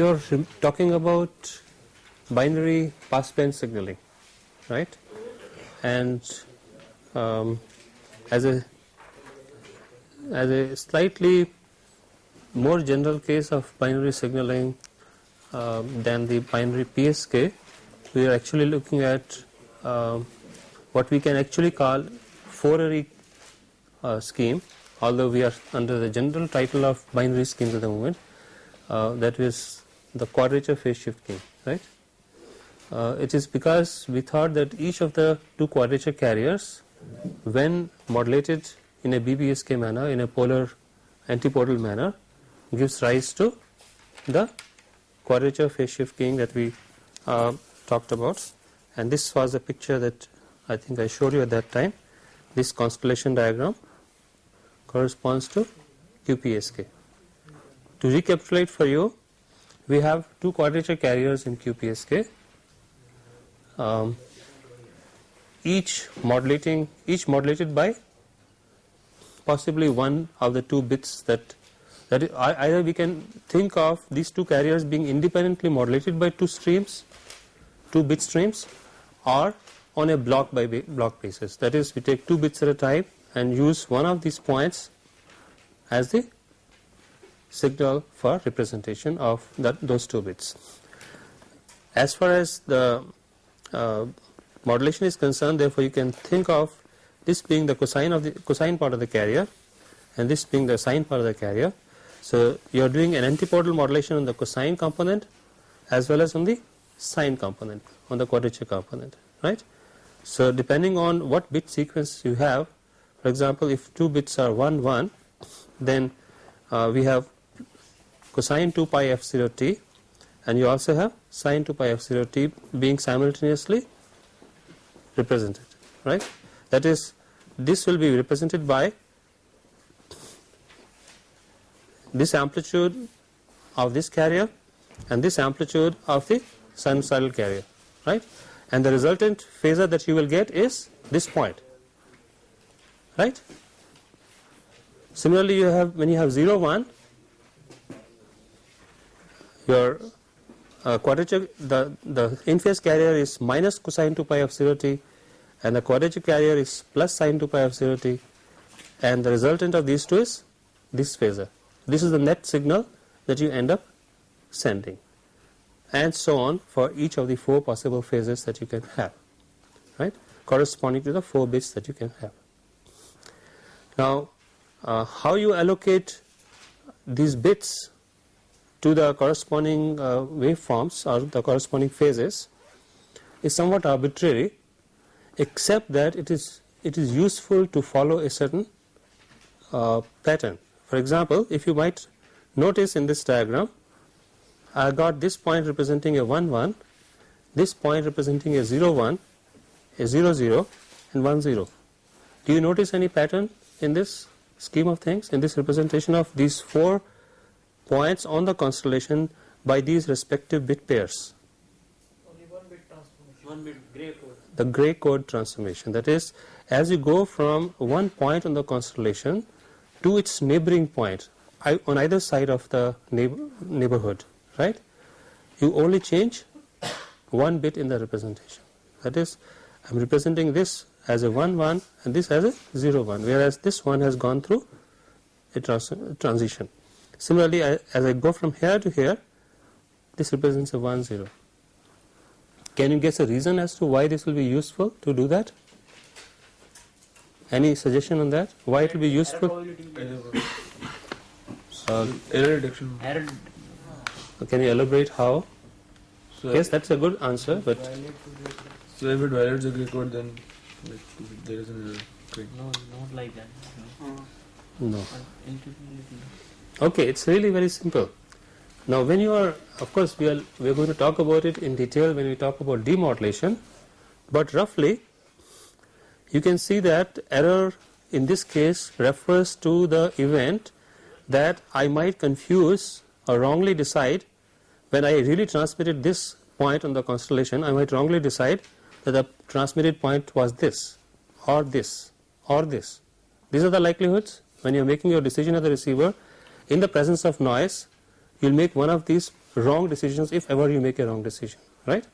are talking about binary passband signaling right? And um, as a as a slightly more general case of binary signaling um, than the binary PSK we are actually looking at um, what we can actually call four-ary uh, scheme although we are under the general title of binary schemes at the moment uh, that is the quadrature phase shift key right? Uh, it is because we thought that each of the two quadrature carriers when modulated in a BPSK manner in a polar antipodal manner gives rise to the quadrature phase shift keying that we uh, talked about. And this was a picture that I think I showed you at that time. This constellation diagram corresponds to QPSK. To recapitulate for you we have two quadrature carriers in QPSK um, each modulating each modulated by possibly one of the two bits that that either we can think of these two carriers being independently modulated by two streams two bit streams or on a block by block basis. That is we take two bits at a time and use one of these points as the signal for representation of that those two bits. As far as the uh, modulation is concerned therefore you can think of this being the cosine of the cosine part of the carrier and this being the sine part of the carrier. So you are doing an antipodal modulation on the cosine component as well as on the sine component on the quadrature component right? So depending on what bit sequence you have for example if two bits are 1 1 then uh, we have cosine 2 pi f0 t and you also have sine 2 pi f0 t being simultaneously represented right? That is this will be represented by this amplitude of this carrier and this amplitude of the sinusoidal carrier right? And the resultant phasor that you will get is this point right? Similarly you have when you have 0 1 your uh, quadrature the the in phase carrier is minus cosine 2 pi f0 t and the quadrature carrier is plus sine 2 pi f0 t and the resultant of these two is this phasor. This is the net signal that you end up sending and so on for each of the four possible phases that you can have right? Corresponding to the four bits that you can have. Now uh, how you allocate these bits to the corresponding uh, waveforms or the corresponding phases is somewhat arbitrary except that it is it is useful to follow a certain uh, pattern. For example, if you might notice in this diagram I got this point representing a 1 1, this point representing a 0 1, a 0 0 and 1 0. Do you notice any pattern in this scheme of things in this representation of these four points on the constellation by these respective bit pairs. Bit transformation. One bit gray code. The gray code transformation that is as you go from one point on the constellation to its neighboring point on either side of the neighborhood right you only change one bit in the representation that is I am representing this as a 1 1 and this as a 0 1 whereas this one has gone through a trans transition Similarly, I, as I go from here to here, this represents a 1 0. Can you guess a reason as to why this will be useful to do that? Any suggestion on that? Why it will be useful? Uh, error reduction. Error. Can you elaborate how? So yes, that's a good answer, but. So if it violates the gray code, then like, there is an error. No, not like that. No. no. Okay, it's really very simple. Now when you are, of course we are, we are going to talk about it in detail when we talk about demodulation, but roughly you can see that error in this case refers to the event that I might confuse or wrongly decide when I really transmitted this point on the constellation I might wrongly decide that the transmitted point was this or this or this. These are the likelihoods when you are making your decision as a receiver in the presence of noise you will make one of these wrong decisions if ever you make a wrong decision, right?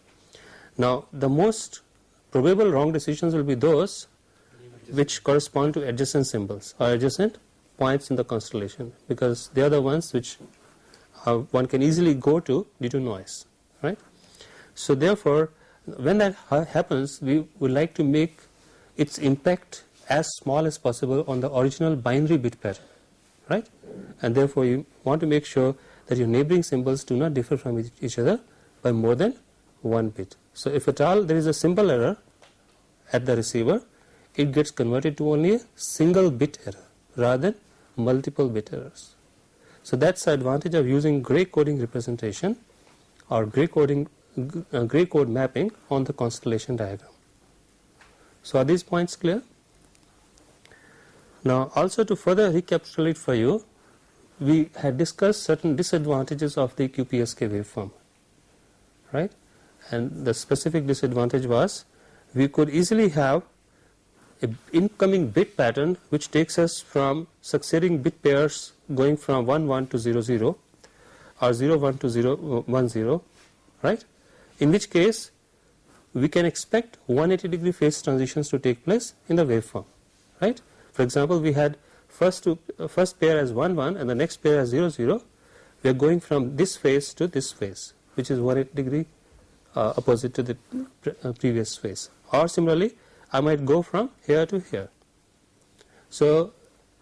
Now, the most probable wrong decisions will be those which correspond to adjacent symbols or adjacent points in the constellation because they are the ones which uh, one can easily go to due to noise, right? So therefore, when that ha happens, we would like to make its impact as small as possible on the original binary bit pattern, right? And therefore, you want to make sure that your neighboring symbols do not differ from each- other by more than one bit. So if at all there is a symbol error at the receiver, it gets converted to only a single bit error rather than multiple bit errors. So that's the advantage of using gray coding representation or gray coding uh, gray code mapping on the constellation diagram. So are these points clear? Now also to further recapitulate for you, we had discussed certain disadvantages of the QPSK waveform, right? And the specific disadvantage was we could easily have a incoming bit pattern which takes us from succeeding bit pairs going from 1 1 to 0 0 or 0 1 to 0 uh, 1 0 right in which case we can expect 180 degree phase transitions to take place in the waveform right for example we had first uh, first pair as 1 1 and the next pair as 0 0 we are going from this phase to this phase which is 180 degree uh, opposite to the pre- uh, previous phase. Or similarly I might go from here to here. So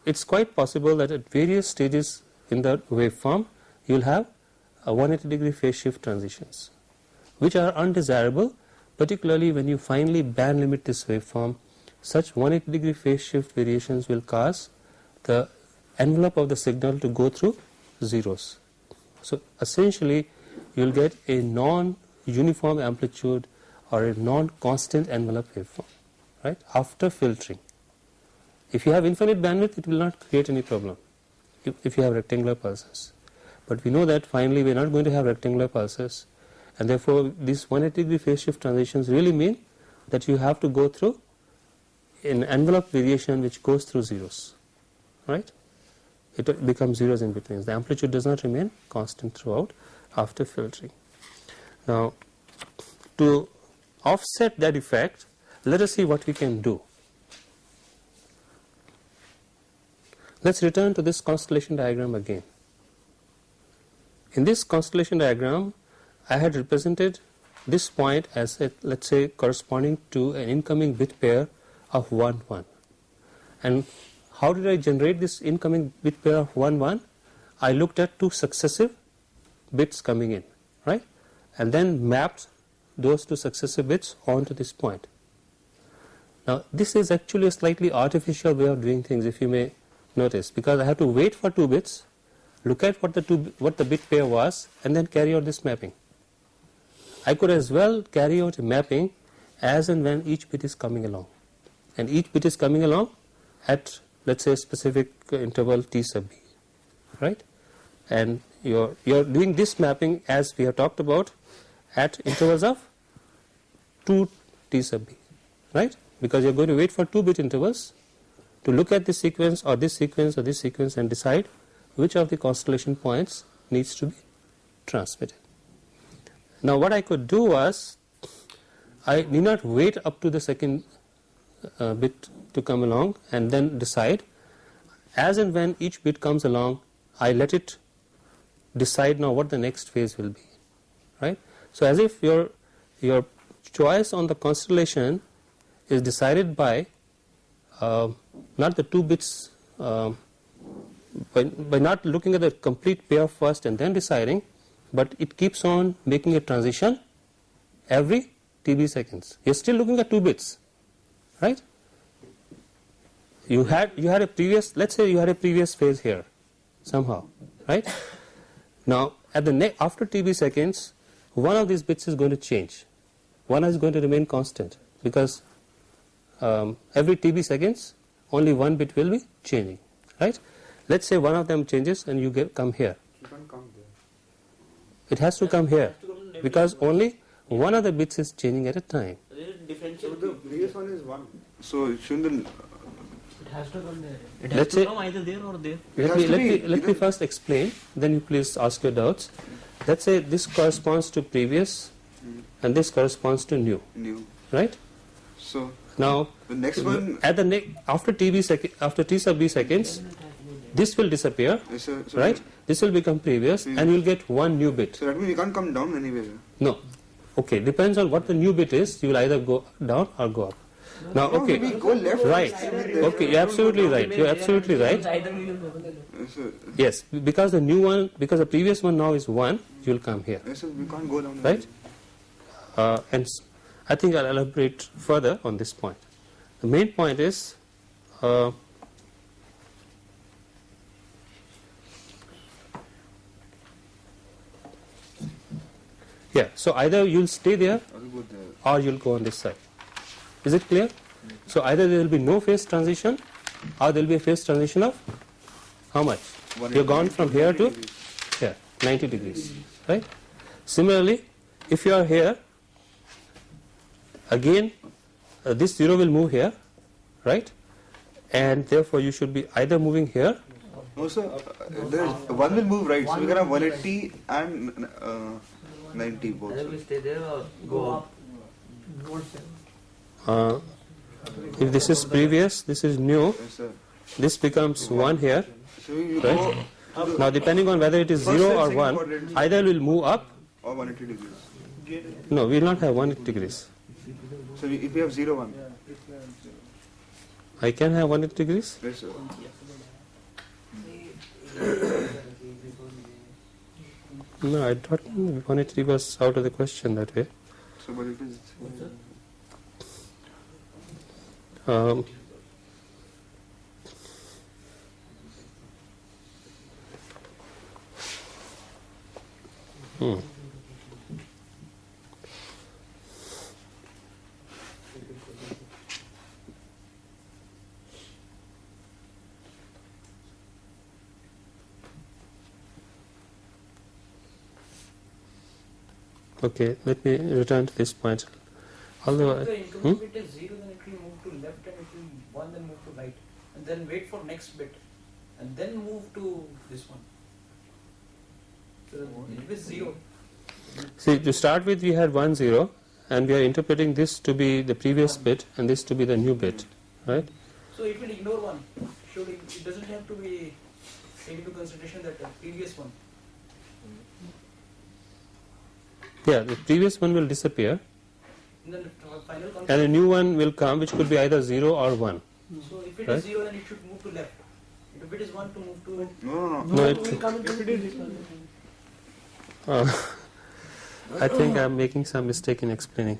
it's quite possible that at various stages in the waveform you will have a 180 degree phase shift transitions which are undesirable particularly when you finally band limit this waveform such 180 degree phase shift variations will cause the envelope of the signal to go through zeros. So essentially you will get a non-uniform amplitude or a non-constant envelope waveform right after filtering. If you have infinite bandwidth it will not create any problem if, if you have rectangular pulses. But we know that finally we are not going to have rectangular pulses and therefore these 180 degree phase shift transitions really mean that you have to go through an envelope variation which goes through zeros right? It becomes zeros in between. The amplitude does not remain constant throughout after filtering. Now to offset that effect let us see what we can do. Let's return to this constellation diagram again. In this constellation diagram I had represented this point as a, let's say corresponding to an incoming bit pair of 1 1 and how did I generate this incoming bit pair of 1 1 I looked at two successive bits coming in right? And then mapped those two successive bits onto this point. Now this is actually a slightly artificial way of doing things if you may notice because I have to wait for two bits look at what the two what the bit pair was and then carry out this mapping. I could as well carry out a mapping as and when each bit is coming along and each bit is coming along at let's say specific interval t sub b right and you're you're doing this mapping as we have talked about at intervals of 2 t sub b right because you're going to wait for two bit intervals to look at this sequence or this sequence or this sequence and decide which of the constellation points needs to be transmitted. Now what I could do was I need not wait up to the second uh, bit to come along and then decide as and when each bit comes along I let it decide now what the next phase will be right. So as if your your choice on the constellation is decided by uh, not the two bits uh, by, by not looking at the complete pair first and then deciding but it keeps on making a transition every TB seconds. You're still looking at two bits, right? You had you had a previous let's say you had a previous phase here somehow, right? Now at the ne after TB seconds one of these bits is going to change. One is going to remain constant because um, every TB seconds only one bit will be changing, right? Let's say one of them changes and you get come here. You can't come there. It has to come here because only one of the bits is changing at a time. There is So the previous one is one. So it shouldn't the It has to come there. It Let's has to say- come either there or there. Let me let me let me first explain. Then you please ask your doubts. let's say this corresponds to previous Mm. and this corresponds to new, New. right? So Now, the next one. at the ne- after TB sec- after t sub b seconds, this will disappear, Yes, sir. So right? This will become previous, Mm. and you'll get one new bit. So that means you can't come down anywhere. No, okay, depends on what the new bit is. You will either go down or go up. Now, okay, maybe go left. right? Okay, you're absolutely right. You're absolutely right. Either we will Yes, because the new one, because the previous one now is one, you'll come here, Yes, sir. We can't go down. right? Uh, and I think I'll elaborate further on this point. The main point is. Uh, yeah, so either you'll stay there I'll go there. or you'll go on this side. Is it clear? So either there will be no phase transition or there will be a phase transition of how much? You're gone from here to here, 90 degrees, right? Similarly, if you are here, again uh, this 0 will move here, right? And therefore you should be either moving here, No, sir. Uh, one will move right. So we can have 180 and uh, 90 both. Either we stay there or go up. uh, if this is previous, this is new, this becomes 1 here, Right. go to the Now depending on whether it is 0 or 1, quadrant. either will move up, or 180 degrees. no we will not have 180 degrees. So if we have 0, 1. I can have 180 degrees? Yes, sir. No, I thought 180 was out of the question that way. So but it is. Um, hmm. Okay, let me return to this point. Although, If the I- incoming bit is zero, then it will move to left and it will one then move to right. And then wait for next bit. And then move to this one. So it is zero. See, to start with, we had 1 0, and we are interpreting this to be the previous bit and this to be the new bit, right? So it will ignore one. Should it, it doesn't have to be taken into consideration that uh, previous one. Yeah, the previous one will disappear, And then the uh, final and a new one will come, which could be either 0 or 1. So if it is Right. zero, then it should move to left. If it is one, to move to No, no, no. No, it, uh, I think I am making some mistake in explaining.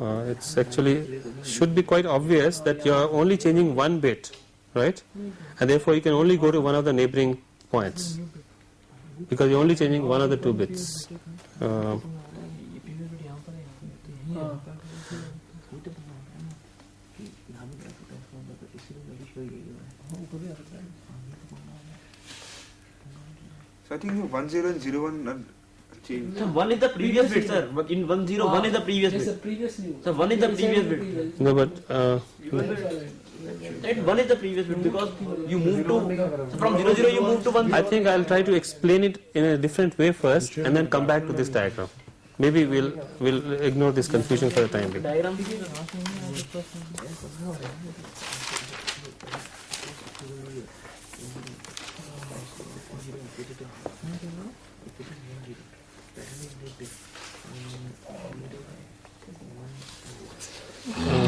Uh, it's actually should be quite obvious that you are only changing one bit, right? And therefore you can only go to one of the neighboring points because you're only changing one of the two bits. Uh, So I think you 1, 0 and 0, 1 are changed. So one is the previous bit, sir. One- In one zero, one is the previous Yes, the bit. previous new. So one is the previous bit. no, but uh, Right, one is the previous bit because you move to so from zero zero you move to one. I think I'll try to explain it in a different way first, and then come back to this diagram. Maybe we'll we'll ignore this confusion for the time being.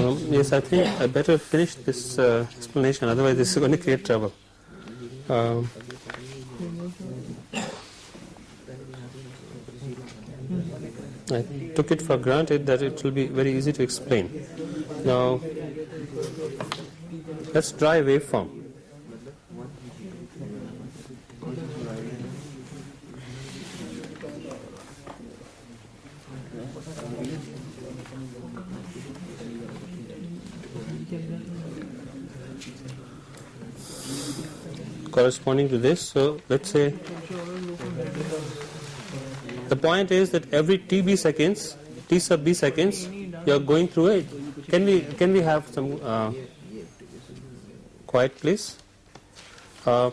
Um, yes, I think I better finish this uh, explanation, otherwise this is going to create trouble. Um, I took it for granted that it will be very easy to explain. Now, let's draw a waveform. Corresponding to this. So let's say the point is that every TB seconds, T sub B seconds, you are going through it. Can we can we have some uh, quiet, please? Uh,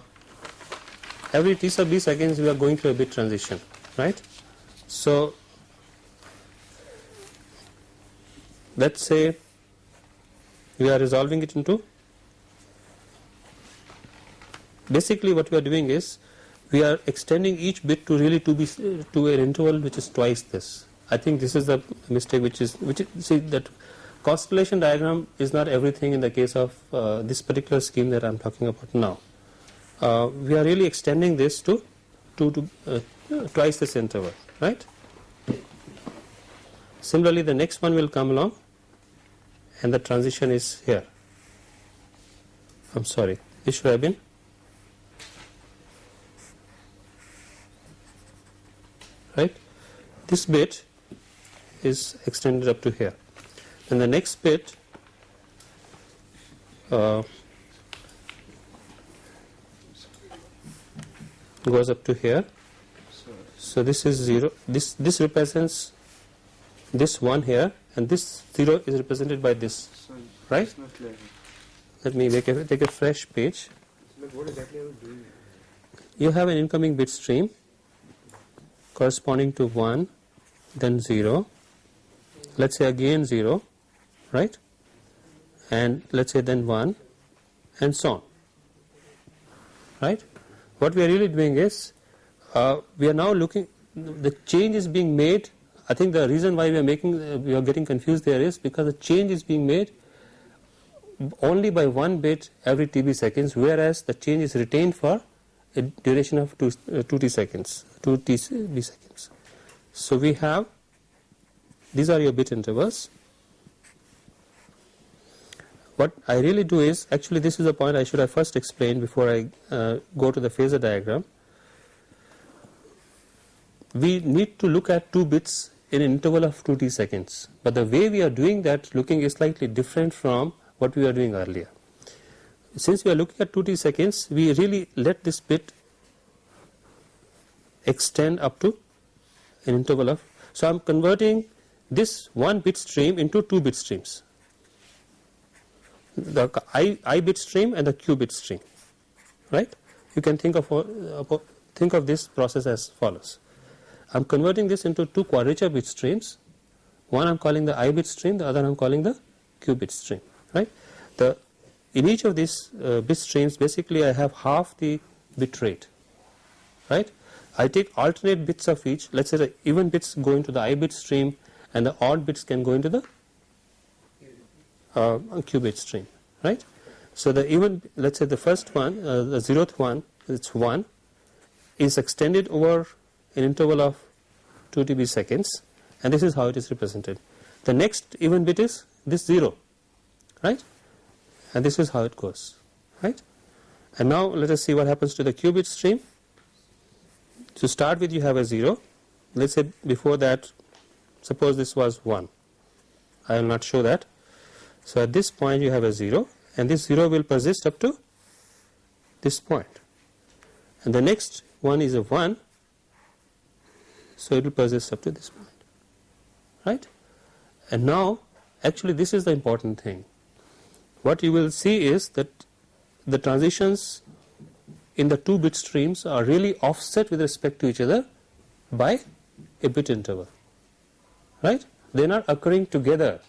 every t sub b seconds we are going through a bit transition right so let's say we are resolving it into basically what we are doing is we are extending each bit to really to be to an interval which is twice this. I think this is the mistake which is which is, see that constellation diagram is not everything in the case of uh, this particular scheme that i'm talking about now. Uh, we are really extending this to to, to uh, twice this interval right? Similarly the next one will come along and the transition is here. I'm sorry. This should have been right this bit is extended up to here. And the next bit uh, goes up to here. So, this is 0 this this represents this one here and this 0 is represented by this Right? Let me make a, take a fresh page. You have an incoming bit stream corresponding to 1 then 0 let's say again 0 right? And let's say then 1 and so on right? What we are really doing is uh, we are now looking the change is being made. I think the reason why we are making uh, we are getting confused there is because the change is being made only by one bit every TB seconds whereas the change is retained for a duration of 2, uh, 2t seconds 2 TB seconds so we have these are your bit intervals. What I really do is actually this is the point I should have first explained before I uh, go to the phasor diagram. We need to look at two bits in an interval of 2t seconds but the way we are doing that looking is slightly different from what we were doing earlier. Since we are looking at 2t seconds we really let this bit extend up to an interval of so I am converting this one bit stream into two bit streams. The i, I bit stream and the q bit stream right? You can think of think of this process as follows. I am converting this into two quadrature bit streams. One I am calling the i bit stream the other I am calling the q bit stream right? The in each of these uh, bit streams basically I have half the bit rate right I take alternate bits of each. Let's say the even bits go into the i bit stream and the odd bits can go into the uh, q bit stream right? So the even let's say the first one uh, the zeroth one it's 1 is extended over an interval of 2 TB seconds and this is how it is represented. The next even bit is this 0 right? And this is how it goes right? And now let us see what happens to the q bit stream to start with you have a 0 let's say before that suppose this was 1 I will not show that. So at this point you have a 0 and this 0 will persist up to this point. And the next one is a 1 so it will persist up to this point right? And now actually this is the important thing. What you will see is that the transitions in the two bit streams are really offset with respect to each other by a bit interval right? They are not occurring together.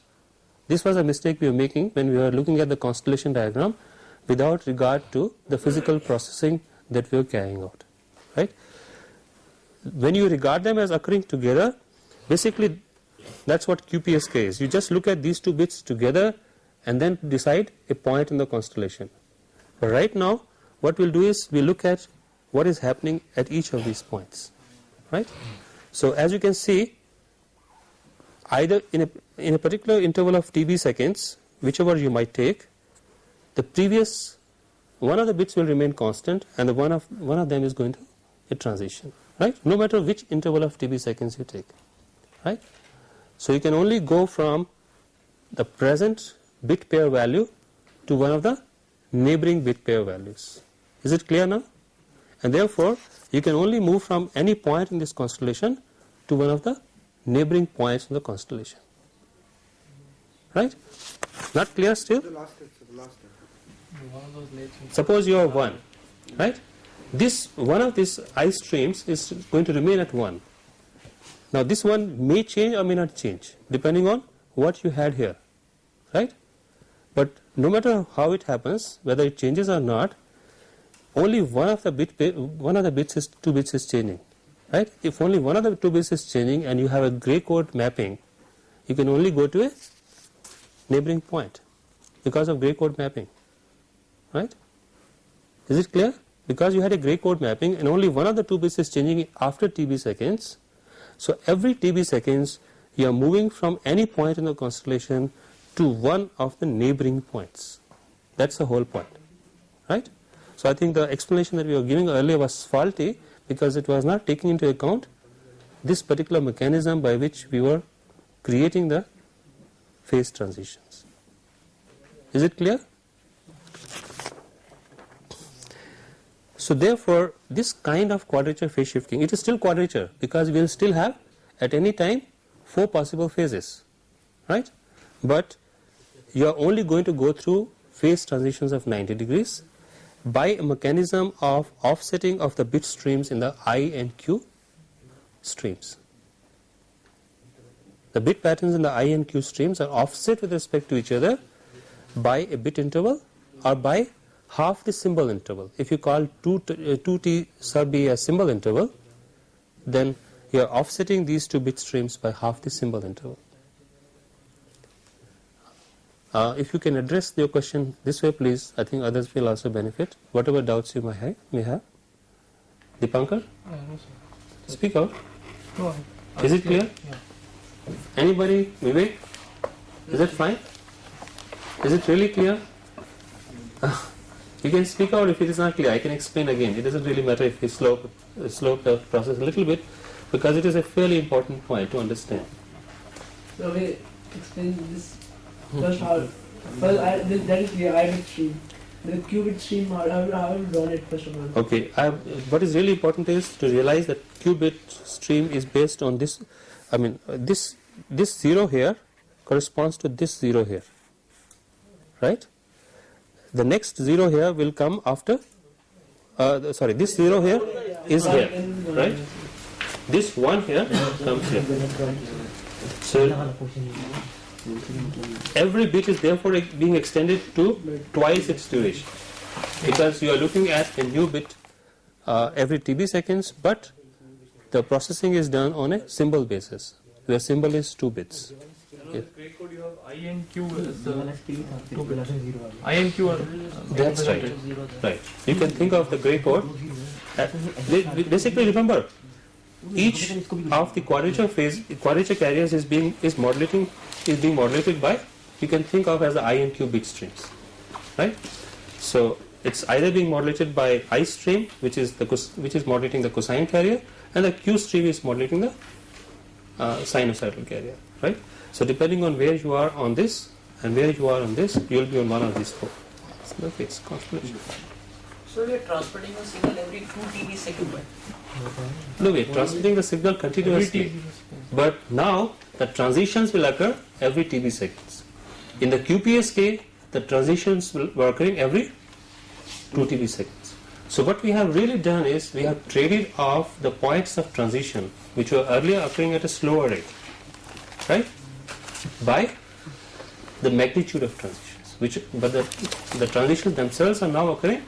This was a mistake we were making when we were looking at the constellation diagram without regard to the physical processing that we were carrying out right? When you regard them as occurring together basically that's what QPSK is. You just look at these two bits together and then decide a point in the constellation. But right now what we'll do is we look at what is happening at each of these points right? So as you can see either in a in a particular interval of TB seconds whichever you might take the previous one of the bits will remain constant and the one of one of them is going to a transition right? No matter which interval of TB seconds you take right? So you can only go from the present bit pair value to one of the neighboring bit pair values is it clear now and therefore you can only move from any point in this constellation to one of the neighboring points in the constellation right not clear still The last step, the last step. One of those late things. suppose you are 1 right this one of these ice streams is going to remain at 1. Now this one may change or may not change depending on what you had here, right? But no matter how it happens, whether it changes or not, only one of the bit one of the bits is two bits is changing, right? If only one of the two bits is changing and you have a gray code mapping, you can only go to a neighboring point because of gray code mapping, right? Is it clear? Because you had a gray code mapping and only one of the two bits is changing after TB seconds. So every TB seconds you are moving from any point in the constellation to one of the neighboring points. That's the whole point, right? So I think the explanation that we were giving earlier was faulty because it was not taking into account this particular mechanism by which we were creating the phase transitions. Is it clear? So therefore, this kind of quadrature phase shifting, it is still quadrature because we will still have at any time four possible phases, right? But you are only going to go through phase transitions of 90 degrees by a mechanism of offsetting of the bit streams in the I and Q streams. The bit patterns in the I and Q streams are offset with respect to each other by a bit interval or by half the symbol interval. If you call 2, t, uh, 2t sub b a symbol interval, then you are offsetting these two bit streams by half the symbol interval. Uh, if you can address your question this way, please, I think others will also benefit. Whatever doubts you may have. May have. Dipankar? Speak out. No, Is it clear? Yeah. Anybody? Vivek? Is it fine? Is it really clear? You can speak out if it is not clear. I can explain again. It doesn't really matter if we slope, uh, slope the process a little bit because it is a fairly important point to understand. So we explain this first how. Well, I, this, that is clear. I stream. The q bit stream. How how how have you drawn it first of all? Okay, I what is really important is to realize that q bit stream is based on this. I mean, this this zero here corresponds to this zero here, right? The next zero here will come after. Uh, the- sorry, this zero here is here, right? This one here comes here. So every bit is therefore being extended to twice its duration because you are looking at a new bit uh, every TB seconds, but the processing is done on a symbol basis. The symbol is two bits. Yeah. Gray code you have I and Q as the two bits. I and Q are That's right. Right. You can think of the gray code. uh, Basically, remember, each of the quadrature phase, quadrature carriers is being is modulating is being modulated by. You can think of as the I and Q bit streams, right? So it's either being modulated by I stream, which is the which is modulating the cosine carrier, and the Q stream is modulating the uh, sinusoidal carrier, right? So depending on where you are on this and where you are on this, you will be on one of these four. Phase constellation. So we are transmitting a signal every 2 TB second. No, we are transmitting the signal continuously, but now the transitions will occur every TB seconds. In the QPSK, the transitions will were occurring every 2 TB seconds. So what we have really done is we have traded off the points of transition which were earlier occurring at a slower rate, right? By the magnitude of transitions, which but the the transitions themselves are now occurring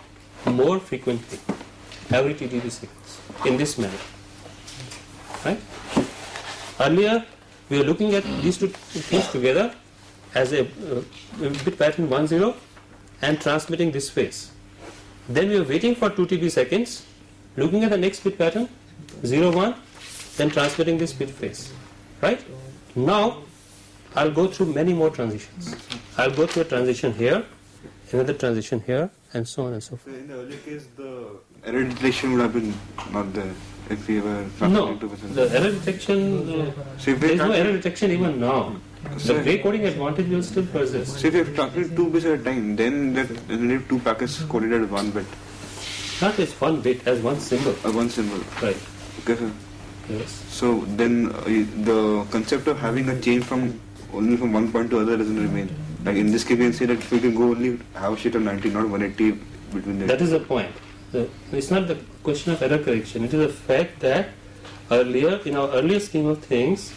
more frequently, every 2 TB seconds in this manner, right? Earlier we are looking at these two things together as a uh, bit pattern 1 0 and transmitting this phase. Then we are waiting for 2 TB seconds, looking at the next bit pattern 0 1, then transmitting this bit phase. Right? Now I'll go through many more transitions. I'll go through a transition here, another transition here, and so on and so So forth. in the earlier case, the error detection would have been not there if we were No, transferring to the error detection, uh, So if there we no error detection even now. The So- gray coding advantage will still persist. So if you have transmitted two bits at a time, then that then two packets coded as one bit, Not as one bit, as one symbol. uh, one symbol. Right. Okay, sir. Yes. So then uh, the concept of having a change from only from one point to other doesn't remain. Like in this case, we can say that we can go only half sheet of 90, not 180 between the. That is the point. it's not the question of error correction. It is the fact that earlier, in our earlier scheme of things,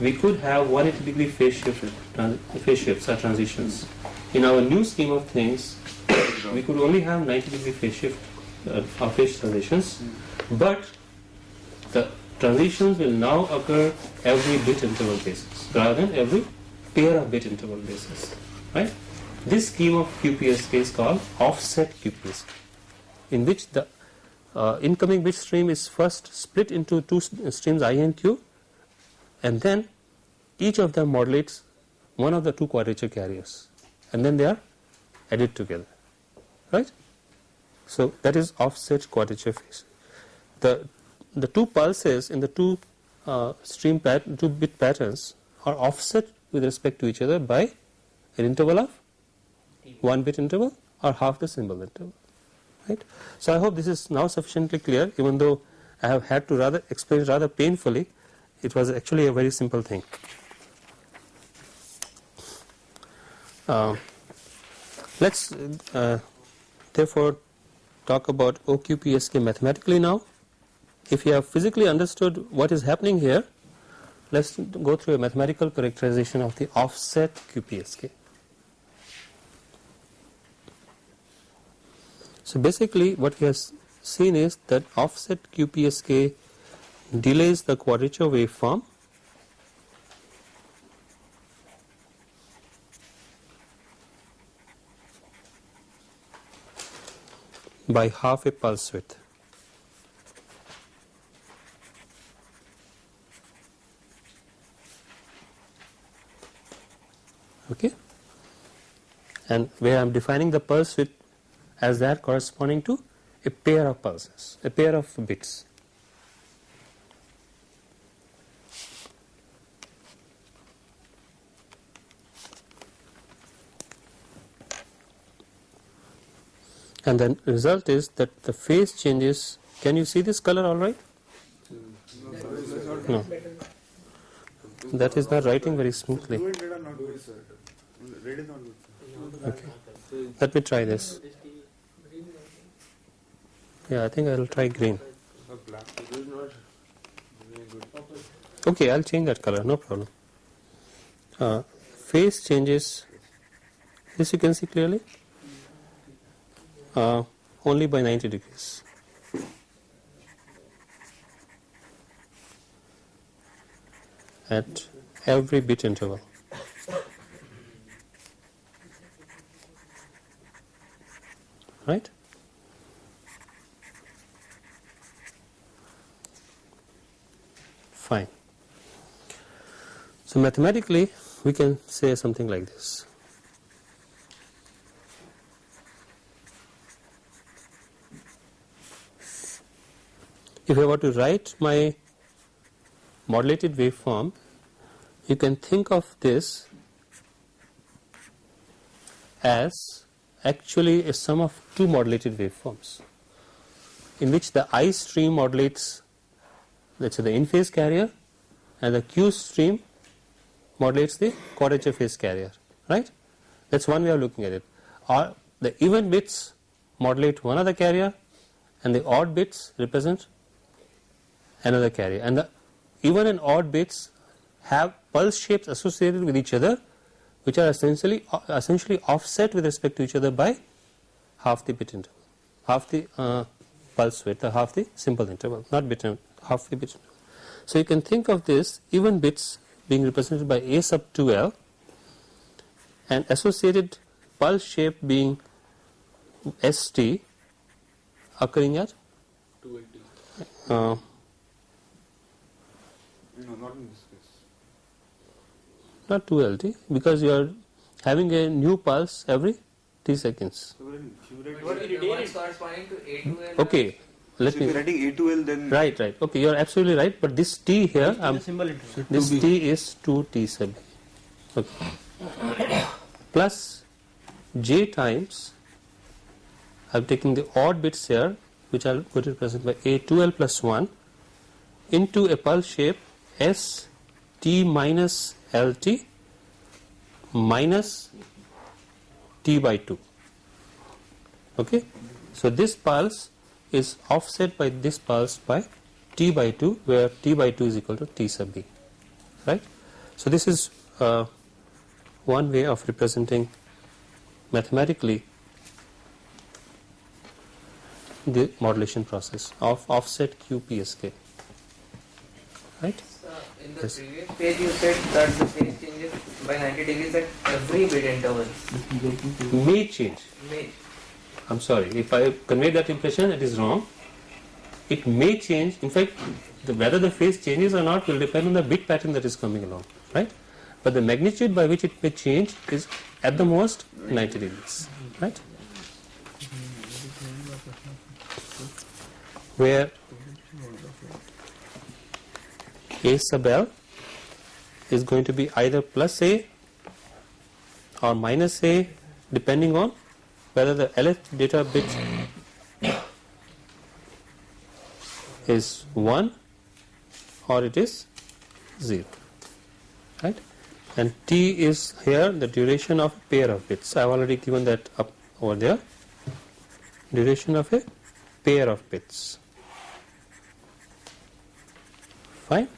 we could have 180 degree phase shift, phase shifts or transitions. In our new scheme of things, we could only have 90 degree phase shift uh, or phase transitions, but the transitions will now occur every bit interval basis rather than every pair of bit interval basis. Right? This scheme of QPSK is called offset QPSK, in which the uh, incoming bit stream is first split into two streams I and Q, and then each of them modulates one of the two quadrature carriers, and then they are added together. Right? So that is offset quadrature phase. The the two pulses in the two uh, stream pat two bit patterns are offset with respect to each other by an interval of one bit interval or half the symbol interval right? So i hope this is now sufficiently clear. Even though i have had to rather explain rather painfully it was actually a very simple thing. Uh, let's uh, therefore talk about OQPSK mathematically now. If you have physically understood what is happening here, let's go through a mathematical characterization of the offset QPSK. So basically what we have seen is that offset QPSK delays the quadrature waveform by half a pulse width. okay and where I am defining the pulse width as that corresponding to a pair of pulses, a pair of bits. And then result is that the phase changes. Can you see this color all right? No. That is not writing very smoothly. Blue and red are not good, sir. Red is not good. sir. Okay. Let me try this. Yeah, I think I will try green. Okay, I'll change that color, no problem. Uh, phase changes, this you can see clearly, uh, only by 90 degrees. At every bit interval. Right? Fine. So mathematically, we can say something like this. If I were to write my modulated waveform, you can think of this as actually a sum of two modulated waveforms in which the I stream modulates let's say the in phase carrier and the Q stream modulates the quadrature phase carrier right? That's one way of looking at it. Or the even bits modulate one other carrier and the odd bits represent another carrier. And the even and odd bits have pulse shapes associated with each other which are essentially essentially offset with respect to each other by half the bit interval half the uh, pulse width or half the symbol interval not bit interval, half a bit. So you can think of this even bits being represented by a sub 2l and associated pulse shape being st occurring at uh, No, not in this case. not 2lt because you are having a new pulse every t seconds. So when if you write, But if one corresponding to A2L. Okay, let so if me you're writing A2L, then right right. Okay you are absolutely right but this t here The um, symbol this t is 2t sub b okay. Plus j times I'm taking the odd bits here which are going to represent by a2l plus 1 into a pulse shape s t minus L T minus t by 2 okay? So this pulse is offset by this pulse by t by 2 where t by 2 is equal to t sub b right. So this is uh, one way of representing mathematically the modulation process of offset QPSK right. So in the Yes. previous page you said that the phase changes by 90 degrees at every bit intervals. May change May. I'm sorry, if I convey that impression, it is wrong. It may change. In fact, the, whether the phase changes or not will depend on the bit pattern that is coming along, right? But the magnitude by which it may change is at the most 90 degrees, right? Where A sub L is going to be either plus A or minus A depending on whether the LF data bit is 1 or it is 0 right? And t is here the duration of a pair of bits. I have already given that up over there. Duration of a pair of bits. Fine.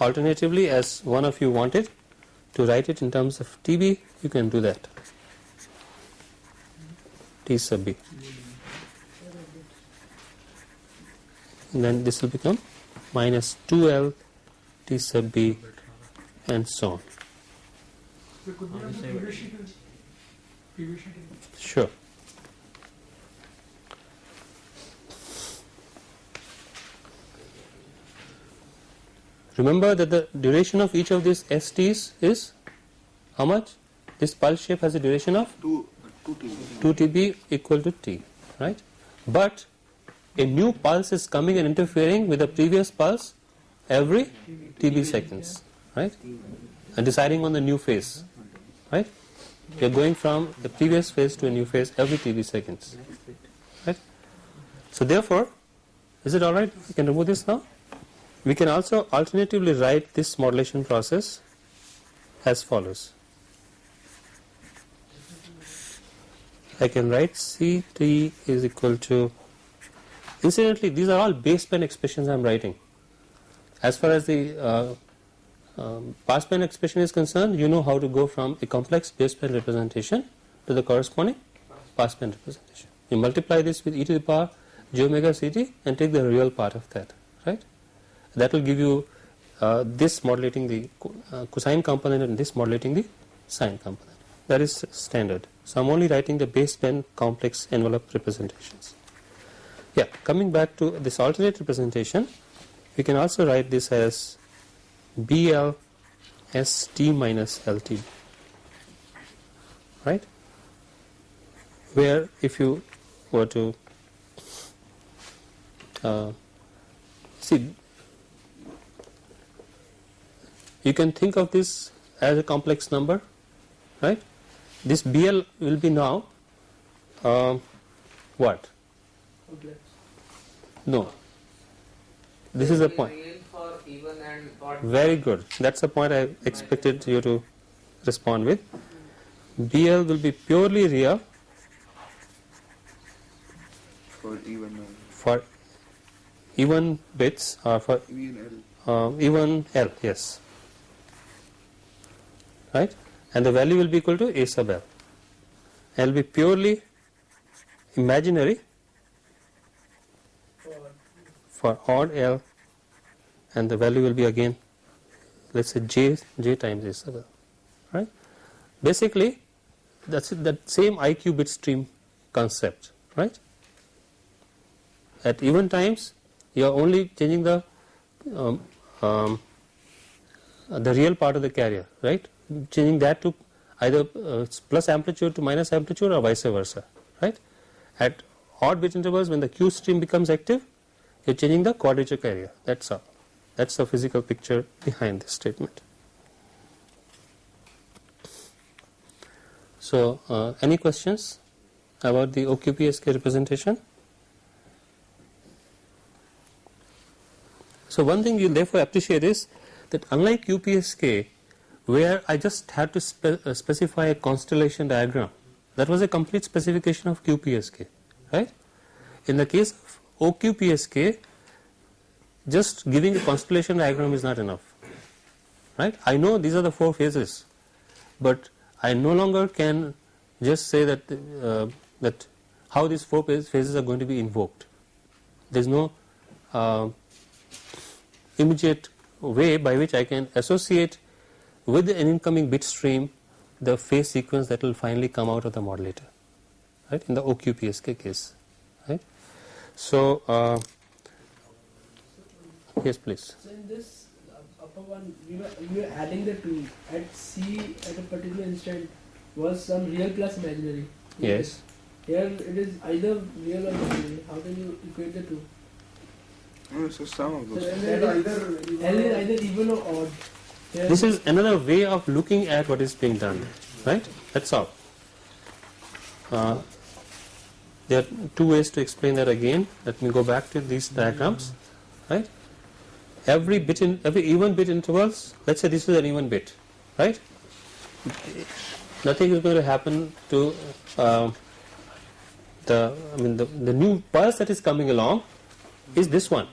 Alternatively as one of you wanted to write it in terms of TB you can do that. T sub B. And then this will become minus 2L T sub B and so on. Sure. Remember that the duration of each of these STs is how much this pulse shape has a duration of 2 2 t 2 TB equal to T, right? But a new pulse is coming and interfering with the previous pulse every TB seconds, right? And deciding on the new phase, right? We are going from the previous phase to a new phase every TB seconds, right? So therefore, is it alright? We can remove this now. We can also alternatively write this modulation process as follows. I can write C3 is equal to incidentally these are all baseband expressions I am writing. As far as the uh, um, passband expression is concerned you know how to go from a complex baseband representation to the corresponding passband representation. You multiply this with e to the power j omega ct and take the real part of that right? That will give you uh, this modulating the uh, cosine component and this modulating the sine component that is standard. So I am only writing the baseband complex envelope representations. Yeah, coming back to this alternate representation, we can also write this as BL ST minus LT, right? Where if you were to uh, see, you can think of this as a complex number, right? This BL will be now um, what? No. This is the point. Real for even and odd. Very good. That's the point I expected you to respond with. BL will be purely real for even uh, for even bits or for even uh, even L, yes. Right? And the value will be equal to A sub L. L will be purely imaginary for odd L and the value will be again let's say J J times A sub L. Right? Basically that's that same IQ bit stream concept, right? At even times you are only changing the um, um, the real part of the carrier, right? Changing that to either uh, plus amplitude to minus amplitude or vice versa, right? At odd bit intervals, when the Q stream becomes active, you're changing the quadrature carrier. That's all. That's the physical picture behind this statement. So, uh, any questions about the OQPSK representation? So one thing you therefore appreciate is that unlike QPSK where I just had to spe uh, specify a constellation diagram that was a complete specification of QPSK, right? In the case of OQPSK, just giving a constellation diagram is not enough, right? I know these are the four phases, but I no longer can just say that uh, that how these four phases are going to be invoked. There is no uh, immediate way by which I can associate with an incoming bit stream the phase sequence that will finally come out of the modulator, right? In the OQPSK case, right? So uh, yes, please. So in this uh, upper one, we were, we were adding the two at C at a particular instant was some real plus imaginary. Yes. Here it is either real or imaginary. How can you equate the two? No, so some of So those. then that is- L is either even or odd. This is another way of looking at what is being done, right? That's all. Uh, there are two ways to explain that again. Let me go back to these diagrams, right? Every bit in every even bit intervals. Let's say this is an even bit, right? Nothing is going to happen to uh, the I mean the the new pulse that is coming along is this one,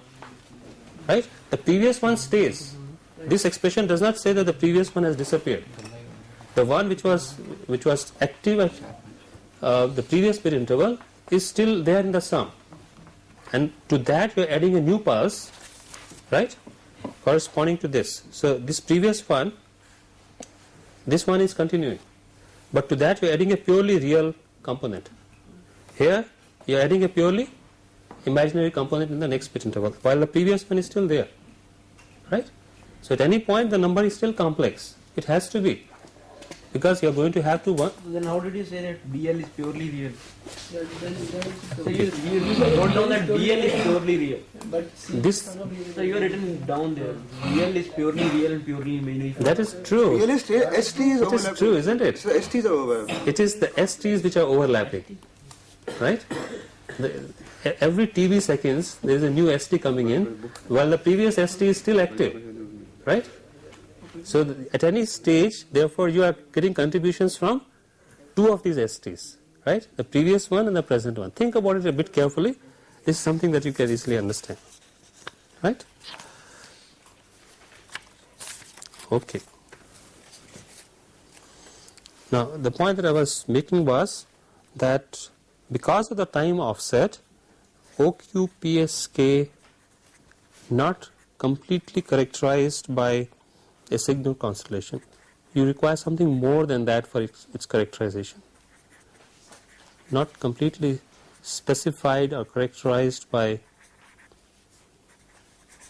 right? The previous one stays this expression does not say that the previous one has disappeared. The one which was which was active at uh, the previous bit interval is still there in the sum, and to that you are adding a new pulse, right, corresponding to this. So this previous one, this one is continuing, but to that you are adding a purely real component. Here you are adding a purely imaginary component in the next bit interval, while the previous one is still there, right. So at any point the number is still complex. It has to be because you are going to have to one. Then how did you say that BL is purely real? then, then, then So you, you, you wrote down that BL is purely real. but This- some of you- So you are written down there. BL is purely real and purely imaginary. That is true. Realist, ST is It is true, isn't it? So ST is overlapping. It is the STs which are overlapping, right? The, every TB seconds there is a new ST coming in, while the previous ST is still active, right? So at any stage, therefore, you are getting contributions from two of these STs, right? The previous one and the present one. Think about it a bit carefully. This is something that you can easily understand, right? Okay. Now, the point that I was making was that because of the time offset, OQPSK not completely characterized by a signal constellation. You require something more than that for its, its characterization. Not completely specified or characterized by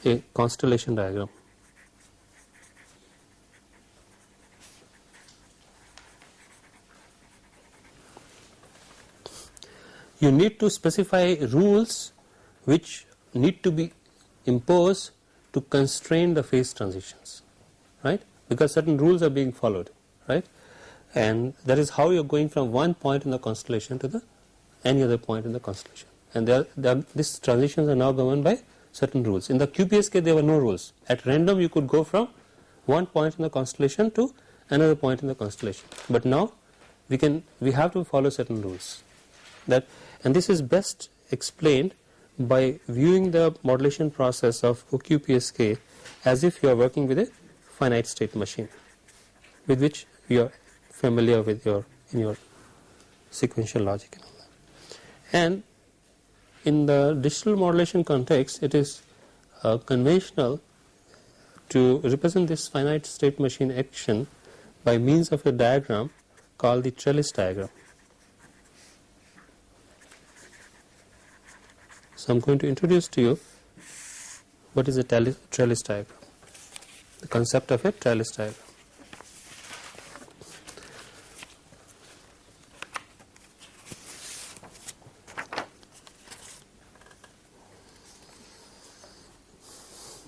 a constellation diagram. you need to specify rules which need to be imposed to constrain the phase transitions, right? Because certain rules are being followed, right? And that is how you are going from one point in the constellation to the any other point in the constellation. And there, there these transitions are now governed by certain rules. In the QPSK, there were no rules. At random, you could go from one point in the constellation to another point in the constellation. But now, we can we have to follow certain rules. That and this is best explained by viewing the modulation process of OQPSK as if you are working with a finite state machine with which you are familiar with your in your sequential logic and all that. And in the digital modulation context it is uh, conventional to represent this finite state machine action by means of a diagram called the trellis diagram. So I am going to introduce to you what is a trellis, diagram, the concept of a trellis diagram.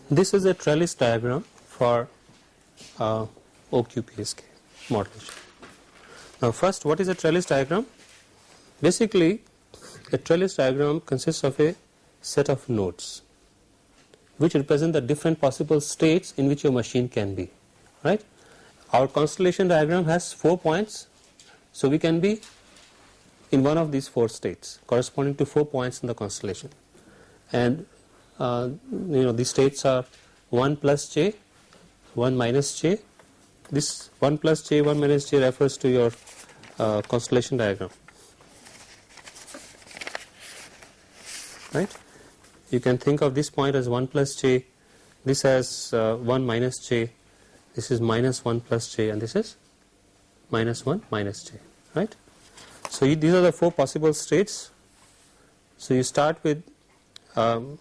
This is a trellis diagram for uh, OQPSK modulation. Now first what is a trellis diagram? Basically a trellis diagram consists of a set of nodes which represent the different possible states in which your machine can be right? Our constellation diagram has four points so we can be in one of these four states corresponding to four points in the constellation. And uh, you know these states are 1 plus j 1 minus j. This 1 plus j 1 minus j refers to your uh, constellation diagram right you can think of this point as 1 plus j. This as uh, 1 minus j. This is minus 1 plus j and this is minus 1 minus j right? So you, these are the four possible states. So you start with um,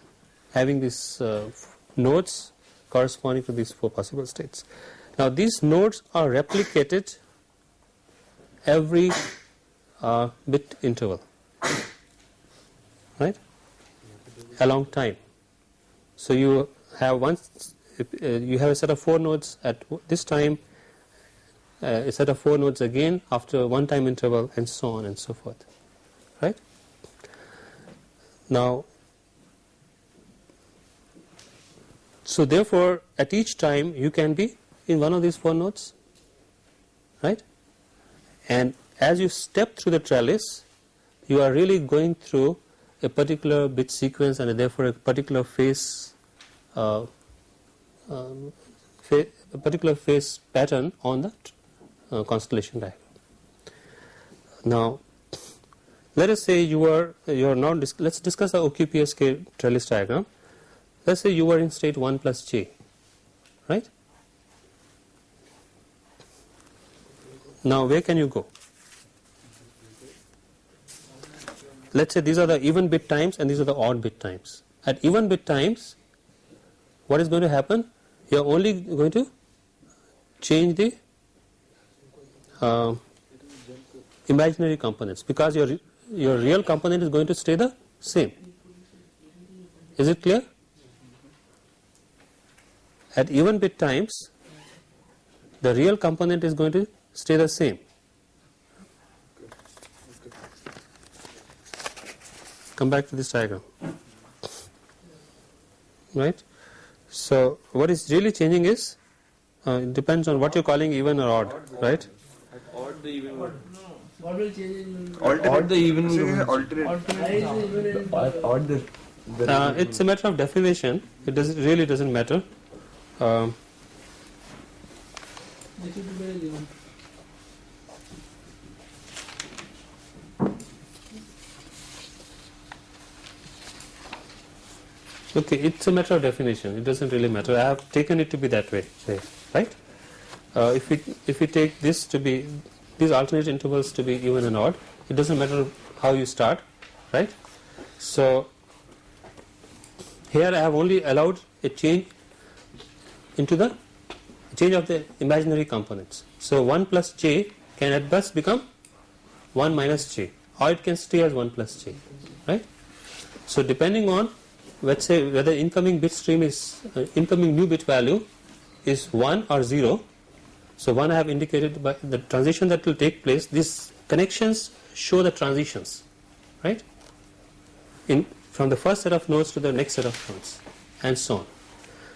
having these uh, nodes corresponding to these four possible states. Now these nodes are replicated every uh, bit interval right along time. So you have once uh, you have a set of four nodes at this time uh, a set of four nodes again after one time interval and so on and so forth. Right? Now so therefore at each time you can be in one of these four nodes. Right? And as you step through the trellis you are really going through a particular bit sequence and therefore a particular phase uh, um, a particular phase pattern on the uh, constellation diagram. Now, let us say you are you are now let us discuss the OQPSK trellis diagram. Let us say you are in state 1 plus j, right? Now, where can you go? Let us say these are the even bit times and these are the odd bit times. At even bit times, what is going to happen? You are only going to change the uh, imaginary components because your your real component is going to stay the same. Is it clear? At even bit times, the real component is going to stay the same. Come back to this diagram, right? So what is really changing is uh, it depends on what you're calling even or odd, right? Odd the even one. What will change Alternate. Odd the even so one. alternate. Why is it even in Odd, odd the. the Uh, it's a matter of definition. It does really doesn't matter. Um, This will be very even. Okay, it's a matter of definition. It doesn't really matter. I have taken it to be that way, say, right? Uh, if we if we take this to be these alternate intervals to be even and odd, it doesn't matter how you start, right? So here I have only allowed a change into the change of the imaginary components. So 1 plus j can at best become 1 minus j or it can stay as 1 plus j, right? So depending on let's say whether incoming bit stream is uh, incoming new bit value is 1 or 0 so one I have indicated by the transition that will take place. These connections show the transitions right? In from the first set of nodes to the next set of nodes and so on.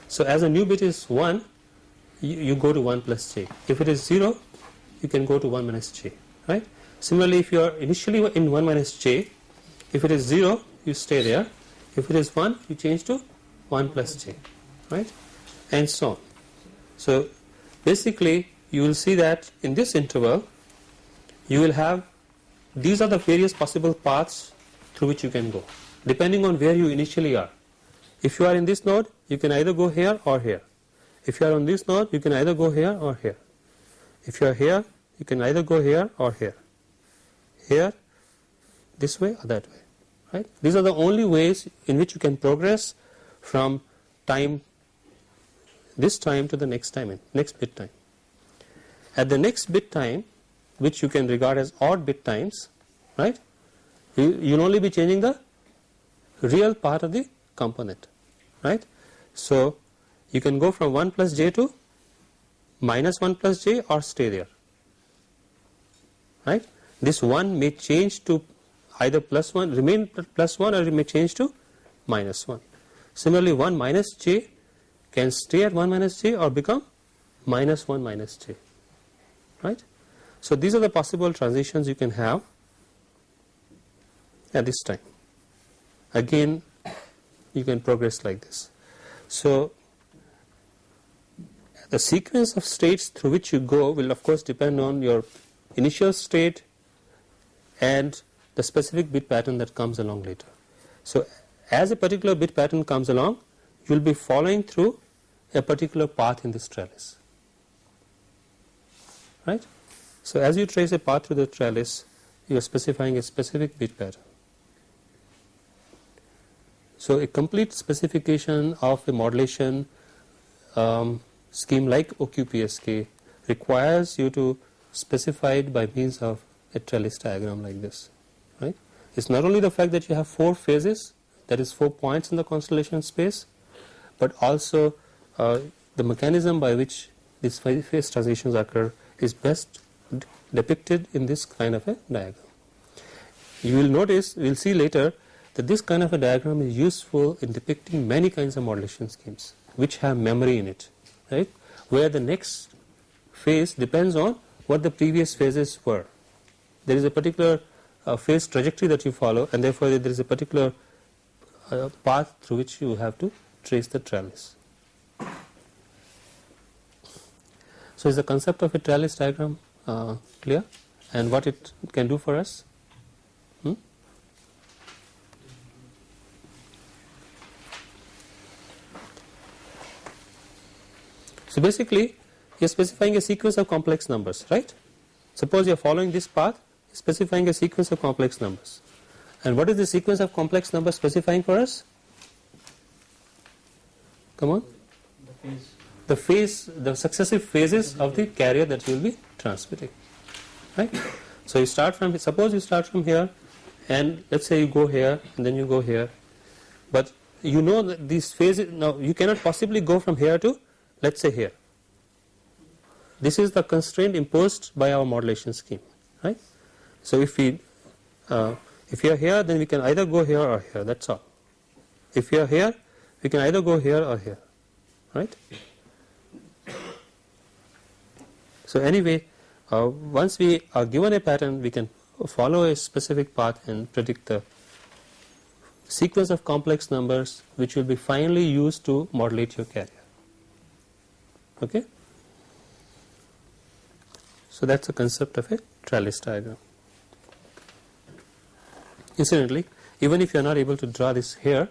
So as a new bit is 1 you, you go to 1 plus j. If it is 0 you can go to 1 minus j right? Similarly if you are initially in 1 minus j if it is 0 you stay there if it is 1 you change to 1 plus j right? And so on. So basically you will see that in this interval you will have these are the various possible paths through which you can go depending on where you initially are. If you are in this node you can either go here or here. If you are on this node you can either go here or here. If you are here you can either go here or here. Here this way or that way right? These are the only ways in which you can progress from time this time to the next time next bit time. At the next bit time which you can regard as odd bit times right you you will only be changing the real part of the component right? So you can go from 1 plus j to minus 1 plus j or stay there right? This 1 may change to either plus 1 remain plus 1 or it may change to minus 1 similarly 1 minus j can stay at 1 minus j or become minus 1 minus j right so these are the possible transitions you can have at this time. Again you can progress like this. So the sequence of states through which you go will of course depend on your initial state and the specific bit pattern that comes along later. So as a particular bit pattern comes along you will be following through a particular path in this trellis right. So as you trace a path through the trellis you are specifying a specific bit pattern. So a complete specification of a modulation um, scheme like OQPSK requires you to specify it by means of a trellis diagram like this right. It is not only the fact that you have four phases that is four points in the constellation space but also uh, the mechanism by which these phase transitions occur is best depicted in this kind of a diagram. You will notice, we will see later that this kind of a diagram is useful in depicting many kinds of modulation schemes which have memory in it, right, where the next phase depends on what the previous phases were. There is a particular uh, phase trajectory that you follow and therefore there is a particular uh, path through which you have to trace the trellis. So is the concept of a trellis diagram uh, clear and what it can do for us? Hmm? So basically you are specifying a sequence of complex numbers right. Suppose you are following this path specifying a sequence of complex numbers and what is the sequence of complex numbers specifying for us? Come on. The phase. The successive phases of the carrier that you will be transmitting, right. So you start from, suppose you start from here and let us say you go here and then you go here, but you know that these phases, now you cannot possibly go from here to let us say here. This is the constraint imposed by our modulation scheme, right. So if we, uh, if you are here then we can either go here or here that is all. If you are here we can either go here or here, right. So anyway uh, once we are given a pattern we can follow a specific path and predict the sequence of complex numbers which will be finally used to modulate your carrier. Okay. So that is the concept of a trellis diagram. Incidentally, even if you are not able to draw this here,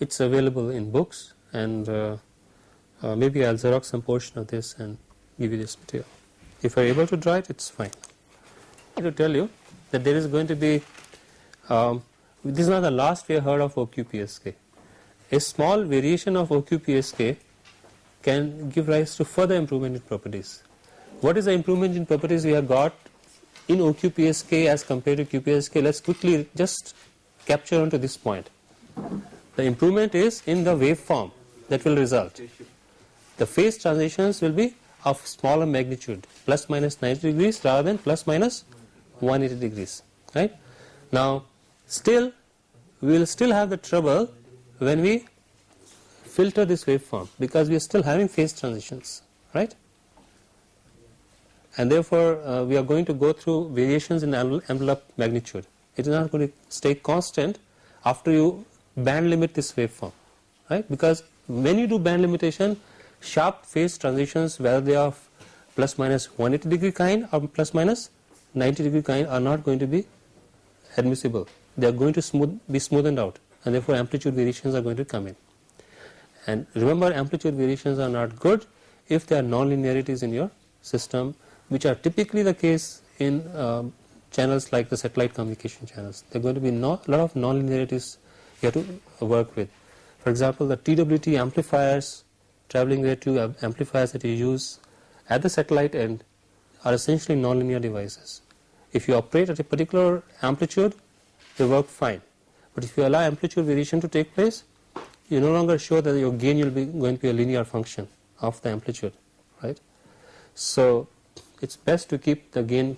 it is available in books and uh, uh, maybe I will xerox some portion of this and give you this material. If you are able to draw it, it is fine. I to tell you that there is going to be, um, this is not the last we have heard of OQPSK. A small variation of OQPSK can give rise to further improvement in properties. What is the improvement in properties we have got in OQPSK as compared to QPSK? Let us quickly just capture onto this point. The improvement is in the waveform that will result. The phase transitions will be of smaller magnitude plus minus 90 degrees rather than plus minus 180 degrees right. Now still we will still have the trouble when we filter this waveform because we are still having phase transitions right and therefore uh, we are going to go through variations in envelope magnitude it is not going to stay constant after you band limit this waveform right because when you do band limitation sharp phase transitions whether they are plus minus 180 degree kind or plus minus 90 degree kind are not going to be admissible. They are going to smooth, be smoothened out and therefore amplitude variations are going to come in. And remember amplitude variations are not good if there are nonlinearities in your system which are typically the case in um, channels like the satellite communication channels. There are going to be a lot of nonlinearities you have to work with. For example, the TWT amplifiers traveling wave tube amplifiers that you use at the satellite end are essentially nonlinear devices. If you operate at a particular amplitude, they work fine. But if you allow amplitude variation to take place, you are no longer sure that your gain will be going to be a linear function of the amplitude, right. So it is best to keep the gain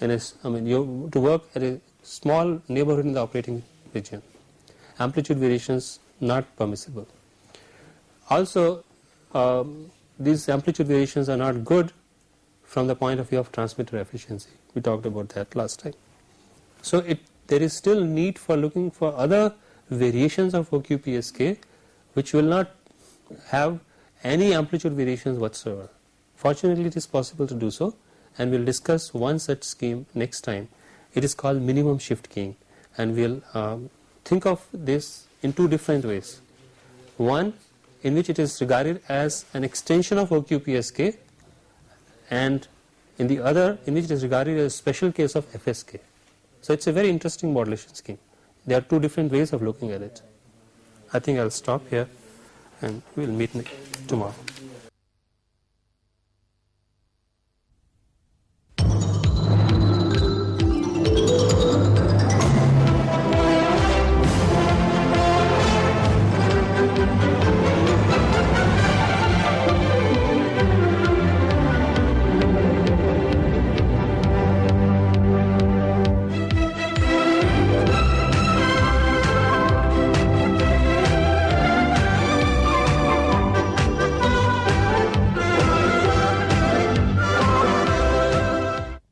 in a, I mean you to work at a small neighborhood in the operating region. Amplitude variations not permissible. Also um, these amplitude variations are not good from the point of view of transmitter efficiency. We talked about that last time. So it there is still need for looking for other variations of OQPSK which will not have any amplitude variations whatsoever. Fortunately it is possible to do so and we will discuss one such scheme next time. It is called minimum shift keying and we will um, think of this in two different ways. One in which it is regarded as an extension of OQPSK and in the other in which it is regarded as a special case of FSK. So it's a very interesting modulation scheme. There are two different ways of looking at it. I think I'll stop here and we'll meet tomorrow.